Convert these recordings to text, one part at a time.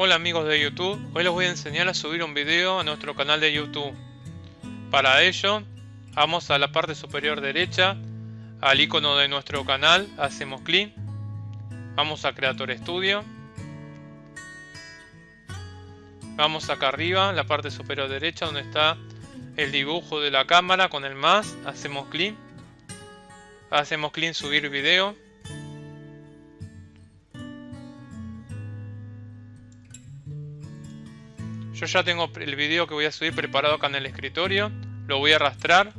Hola amigos de YouTube, hoy les voy a enseñar a subir un video a nuestro canal de YouTube. Para ello, vamos a la parte superior derecha, al icono de nuestro canal, hacemos clic, vamos a Creator Studio, vamos acá arriba, la parte superior derecha donde está el dibujo de la cámara con el más, hacemos clic, hacemos clic en subir video, Yo ya tengo el video que voy a subir preparado acá en el escritorio. Lo voy a arrastrar.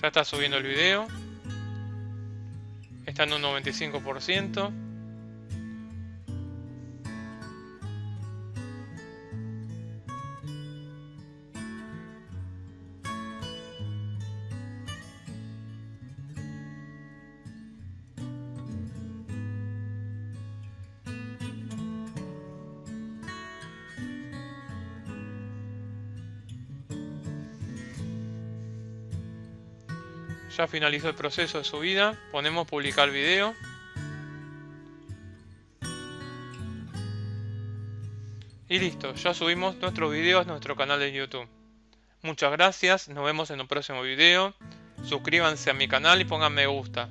Ya está subiendo el video. Está en un 95%. Ya finalizó el proceso de subida. Ponemos publicar video. Y listo, ya subimos nuestros videos a nuestro canal de YouTube. Muchas gracias, nos vemos en un próximo video. Suscríbanse a mi canal y pongan me gusta.